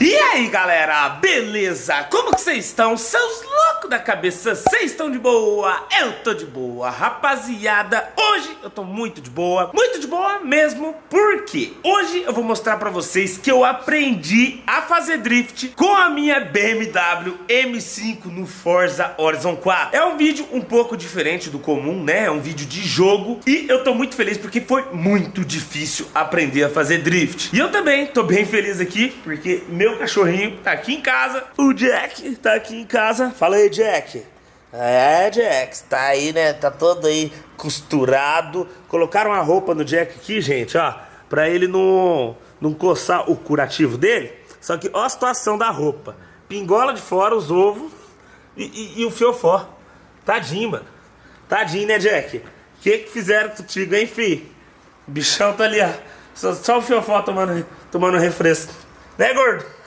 E aí galera, beleza? Como que vocês estão? Seus loucos da cabeça, vocês estão de boa? Eu tô de boa, rapaziada Hoje eu tô muito de boa, muito de boa mesmo Porque hoje eu vou mostrar pra vocês que eu aprendi a fazer drift Com a minha BMW M5 no Forza Horizon 4 É um vídeo um pouco diferente do comum, né? É um vídeo de jogo E eu tô muito feliz porque foi muito difícil aprender a fazer drift E eu também tô bem feliz aqui porque meu meu cachorrinho tá aqui em casa. O Jack tá aqui em casa. Fala aí, Jack. É, Jack, tá aí, né? Tá todo aí costurado. Colocaram a roupa no Jack aqui, gente, ó. Pra ele não, não coçar o curativo dele. Só que ó a situação da roupa. Pingola de fora, os ovos e, e, e o fiofó. Tadinho, mano. Tadinho, né, Jack? O que que fizeram contigo, hein, fi? O bichão tá ali, ó. Só, só o fiofó tomando, tomando refresco. Né, gordo?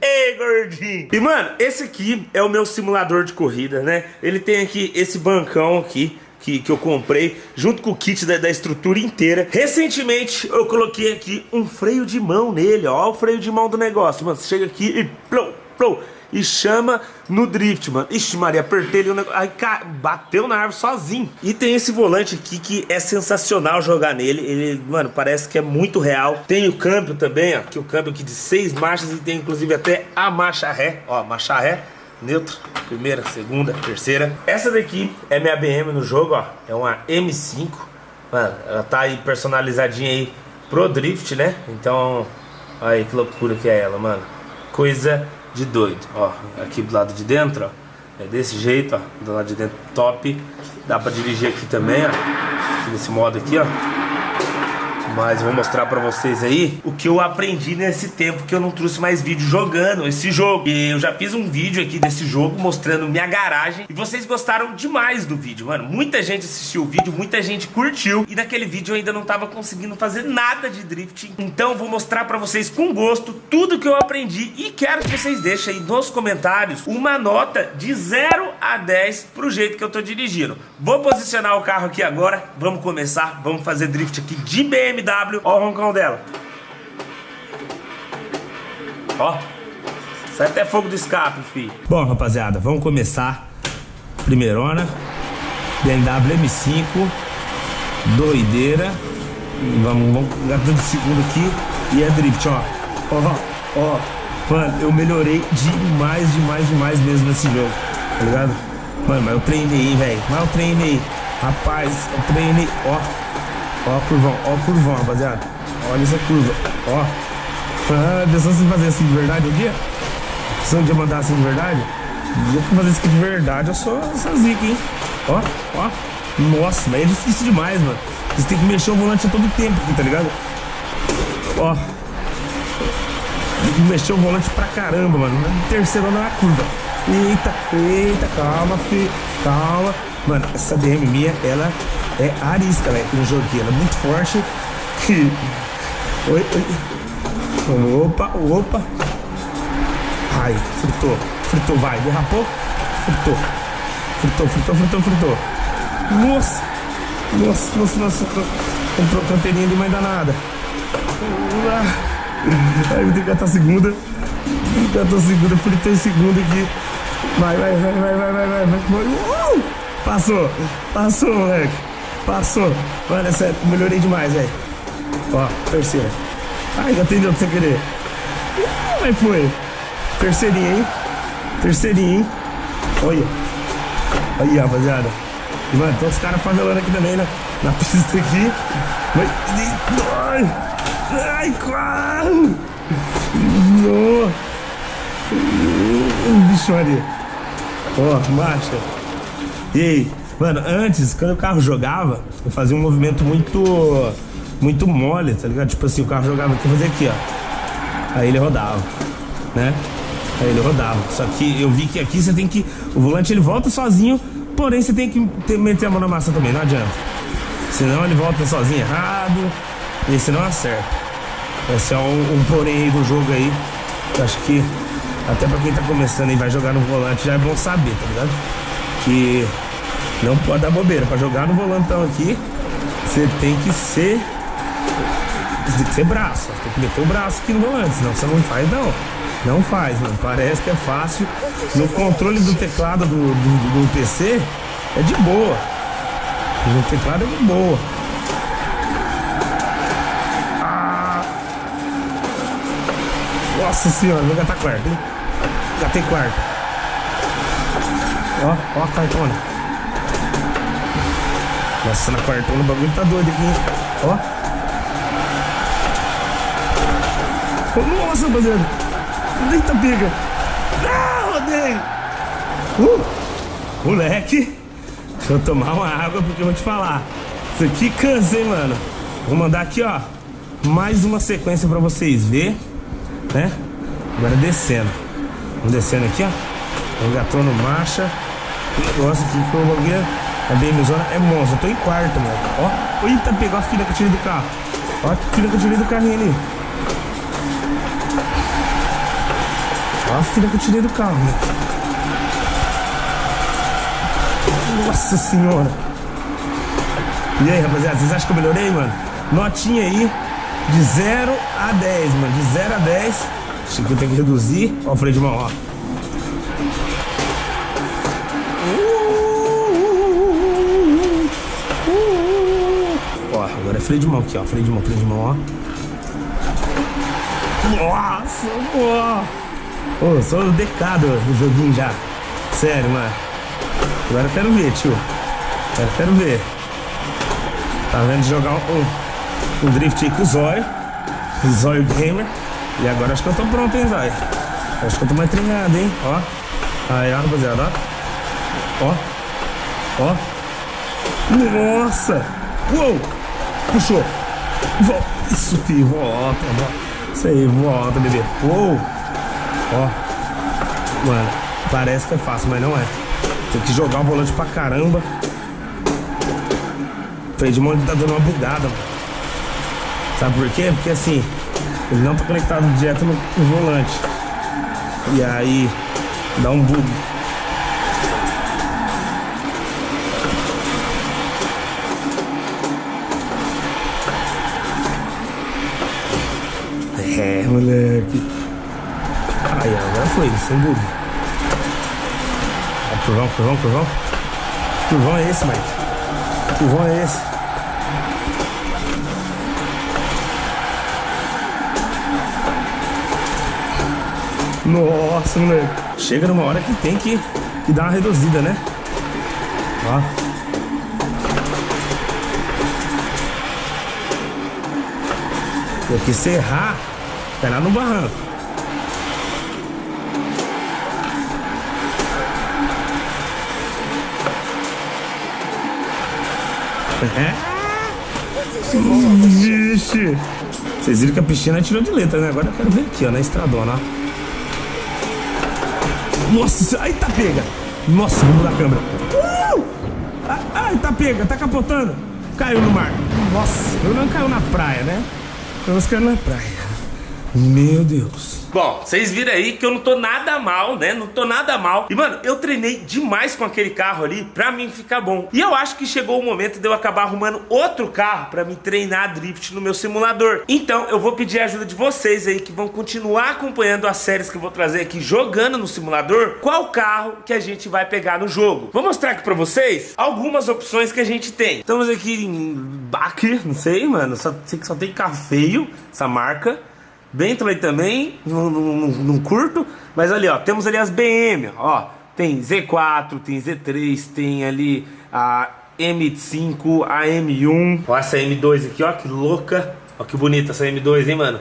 Ei, gordinho! E, mano, esse aqui é o meu simulador de corrida, né? Ele tem aqui esse bancão aqui, que, que eu comprei, junto com o kit da, da, estrutura inteira. Recentemente, eu coloquei aqui um freio de mão nele, ó. o freio de mão do negócio, mano. Você chega aqui e... Plou, plou, e chama no drift, mano. Ixi, Maria, apertei ele, aí bateu na árvore sozinho. E tem esse volante aqui que é sensacional jogar nele. Ele, mano, parece que é muito real. Tem o câmbio também, ó, que o câmbio aqui de seis marchas e tem inclusive até a marcha ré, ó, marcha ré. Neutro, primeira, segunda, terceira Essa daqui é minha BM no jogo, ó É uma M5 Mano, ela tá aí personalizadinha aí Pro drift, né? Então, olha aí que loucura que é ela, mano Coisa de doido. Ó, aqui do lado de dentro, ó. É desse jeito, ó. Do lado de dentro top. Dá pra dirigir aqui também, ó. Nesse modo aqui, ó. Mas vou mostrar pra vocês aí o que eu aprendi nesse tempo que eu não trouxe mais vídeo jogando esse jogo. E eu já fiz um vídeo aqui desse jogo mostrando minha garagem e vocês gostaram demais do vídeo, mano. Muita gente assistiu o vídeo, muita gente curtiu e naquele vídeo eu ainda não tava conseguindo fazer nada de drifting. Então vou mostrar pra vocês com gosto tudo que eu aprendi e quero que vocês deixem aí nos comentários uma nota de 0 a 10 pro jeito que eu tô dirigindo. Vou posicionar o carro aqui agora, vamos começar, vamos fazer drift aqui de BMW BMW. Ó o roncão dela. Ó. Sai até fogo do escape, filho. Bom, rapaziada, vamos começar. Primeirona. BMW M5. Doideira. Vamos, vamos de segundo aqui. E é drift, ó. Ó, ó. Mano, eu melhorei demais, demais, demais mesmo nesse jogo. Tá ligado? Mano, mas eu treinei, velho. Mas eu treinei. Rapaz, eu treinei. Ó. Ó a curvão, ó o curvão, rapaziada. Olha essa curva, ó. Ah, pensou se fazer assim de verdade um dia? Se um dia mandar assim de verdade? Eu fazer isso aqui de verdade, eu sou essa zica, hein? Ó, ó. Nossa, mas é difícil demais, mano. Você tem que mexer o volante a todo tempo aqui, tá ligado? Ó. Tem que mexer o volante pra caramba, mano. Terceiro na curva. Eita, eita, calma, filho. Calma. Mano, essa DM minha, ela é arisca, velho, no joguinho. Ela é muito forte. oi, oi. Opa, opa. Ai, fritou. Fritou, vai. Derrapou. Fritou. Fritou, fritou, fritou, fritou. Nossa. Nossa, nossa, nossa. Comprou canteirinha de mãe danada. Aí vou ter que catar segunda. Catar a segunda, fritou em segunda aqui. Vai, vai, vai, vai, vai, vai, vai. vai. Uh! Passou. Passou, moleque. Passou. Mano, é melhorei demais, velho. Ó, terceira. Ai, já atendeu sem querer. Que foi? Terceirinha, hein? Terceirinha, hein? Olha. Aí, rapaziada. Mano, tem uns caras favelando aqui também, né? Na pista aqui. Ai, ai, quase. Não. Bicho, ali. Ó, marcha. E aí? Mano, antes, quando o carro jogava, eu fazia um movimento muito. Muito mole, tá ligado? Tipo assim, o carro jogava aqui, fazia aqui, ó. Aí ele rodava, né? Aí ele rodava. Só que eu vi que aqui você tem que. O volante ele volta sozinho, porém você tem que ter, meter a mão na massa também, não adianta. Senão ele volta sozinho errado. E esse não acerta. Esse é um, um porém aí do jogo aí. Eu acho que até pra quem tá começando e vai jogar no volante já é bom saber, tá ligado? Que não pode dar bobeira. Pra jogar no volantão aqui, você tem que ser. Você tem que ser braço. Tem que meter o braço aqui no volante, senão você não faz não. Não faz, mano. Parece que é fácil. No controle do teclado do, do, do PC é de boa. No teclado é de boa. Nossa senhora, vou gastar quarto, hein? Tem quarto. Ó, ó a cartona. Nossa, na quartona o bagulho tá doido aqui. Ó. Nossa, rapaziada. Eita, pega. Ah, rodei. Uh, moleque. Deixa eu tomar uma água porque eu vou te falar. Isso aqui cansa, hein, mano. Vou mandar aqui, ó. Mais uma sequência pra vocês ver, né? Agora descendo. Vamos descendo aqui, ó. Engatando marcha. Negócio aqui que bagulho é bem mesona. É monstro. Eu tô em quarto, mano. Ó. Eita, pegou a filha que eu tirei do carro. Ó, a filha que eu tirei do carrinho ali. Olha a filha que eu tirei do carro. Né? Nossa senhora. E aí, rapaziada, vocês acham que eu melhorei, mano? Notinha aí de 0 a 10, mano. De 0 a 10. Acho que eu tenho que reduzir. Ó o freio de mão, ó. Ó, agora é freio de mão aqui, ó. Freio de mão, freio de mão, ó. Nossa, pô. Ô, sou decado no joguinho já. Sério, mano. Agora eu quero ver, tio. Agora eu quero ver. Tá vendo jogar um, um drift aí com o Zóio. Zóio Gamer. E agora acho que eu tô pronto, hein, Zóio. Acho que eu tô mais treinado, hein. Ó. Aí, ó, rapaziada, ó. Ó. Ó. Nossa. Uou. Puxou. Isso, filho. Volta, volta. Isso aí, volta, bebê. Uou. Ó. Mano, parece que é fácil, mas não é. Tem que jogar o volante pra caramba. O freio de mão tá dando uma bugada, mano. Sabe por quê? Porque assim, ele não tá conectado direto no, no volante. E aí, dá um bug. É, moleque. Aí, agora foi, sem dúvida. Ó, curvão, curvão, curvão. Curvão é esse, Mike. Curvão é esse. Nossa, moleque. Chega numa hora que tem que, que dar uma reduzida, né? Ó. Porque se errar, vai lá no barranco. É? Vixe. Vocês viram que a piscina tirou de letra, né? Agora eu quero ver aqui, ó, na estradona, ó. Nossa, aí tá pega. Nossa, vamos mudar a câmera. Uh! Ai, tá pega, tá capotando. Caiu no mar. Nossa, eu não caiu na praia, né? Eu caiu na praia. Meu Deus. Bom, vocês viram aí que eu não tô nada mal, né? Não tô nada mal. E, mano, eu treinei demais com aquele carro ali pra mim ficar bom. E eu acho que chegou o momento de eu acabar arrumando outro carro pra me treinar drift no meu simulador. Então, eu vou pedir a ajuda de vocês aí que vão continuar acompanhando as séries que eu vou trazer aqui jogando no simulador. Qual carro que a gente vai pegar no jogo? Vou mostrar aqui pra vocês algumas opções que a gente tem. Estamos aqui em Baque, não sei, mano. Só sei que só tem carro feio, essa marca. Bentley também, não, curto. Mas ali, ó, temos ali as BM, ó. Tem Z4, tem Z3, tem ali a M5, a M1. Ó, essa M2 aqui, ó, que louca. Ó, que bonita essa M2, hein, mano.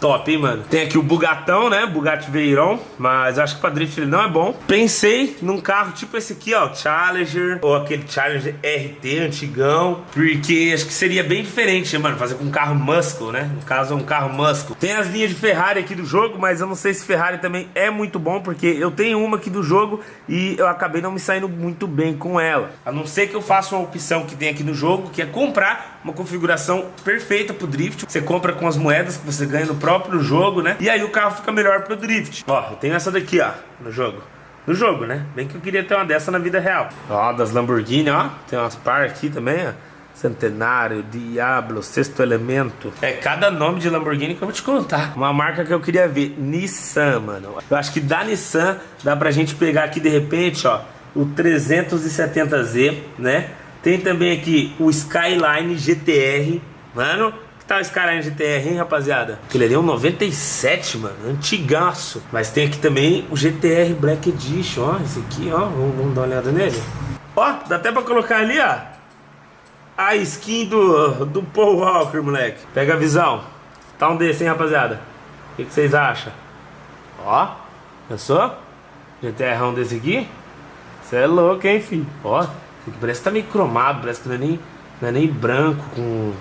Top, hein, mano? Tem aqui o Bugatão, né? Bugatti Veyron, mas acho que pra drift ele não é bom. Pensei num carro tipo esse aqui, ó, Challenger, ou aquele Challenger RT antigão, porque acho que seria bem diferente, mano? Fazer com um carro muscle, né? No caso, é um carro muscle. Tem as linhas de Ferrari aqui do jogo, mas eu não sei se Ferrari também é muito bom, porque eu tenho uma aqui do jogo e eu acabei não me saindo muito bem com ela. A não ser que eu faça uma opção que tem aqui no jogo, que é comprar uma configuração perfeita pro drift. Você compra com as moedas que você ganha no próprio jogo, né? E aí o carro fica melhor pro drift. Ó, eu tenho essa daqui, ó, no jogo. No jogo, né? Bem que eu queria ter uma dessa na vida real. Ó, das Lamborghini, ó. Tem umas par aqui também, ó. Centenário, Diablo, Sexto Elemento. É cada nome de Lamborghini que eu vou te contar. Uma marca que eu queria ver, Nissan, mano. Eu acho que da Nissan dá pra gente pegar aqui de repente, ó, o 370Z, né? Tem também aqui o Skyline GTR, mano. Que tal o Skyline GTR, hein, rapaziada? Aquele ali é um 97, mano, antigaço. Mas tem aqui também o GTR Black Edition, ó, esse aqui, ó, vamos, vamos dar uma olhada nele. Ó, dá até pra colocar ali, ó, a skin do, do Paul Walker, moleque. Pega a visão. Tá um desse, hein, rapaziada? O que, que vocês acham? Ó, pensou? GTR um desse aqui? Você é louco, hein, filho? Ó, parece que tá meio cromado, parece que não é nem, não é nem branco, com...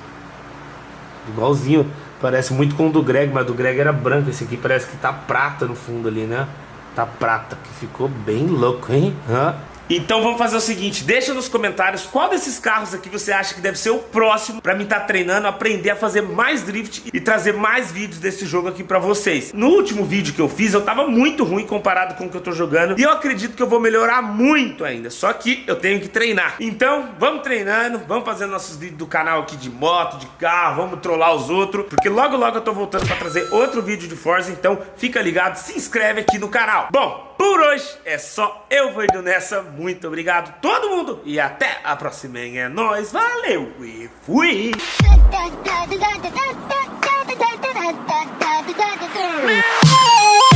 Igualzinho, parece muito com o do Greg, mas do Greg era branco. Esse aqui parece que tá prata no fundo ali, né? Tá prata, que ficou bem louco, hein? Hã? Então vamos fazer o seguinte, deixa nos comentários qual desses carros aqui você acha que deve ser o próximo pra mim estar tá treinando, aprender a fazer mais drift e trazer mais vídeos desse jogo aqui pra vocês. No último vídeo que eu fiz, eu tava muito ruim comparado com o que eu tô jogando e eu acredito que eu vou melhorar muito ainda, só que eu tenho que treinar. Então vamos treinando, vamos fazer nossos vídeos do canal aqui de moto, de carro, vamos trollar os outros, porque logo logo eu tô voltando pra trazer outro vídeo de Forza, então fica ligado, se inscreve aqui no canal. Bom, por hoje. É só, eu vou indo nessa, muito obrigado todo mundo. E até a próxima, é nóis, valeu e fui!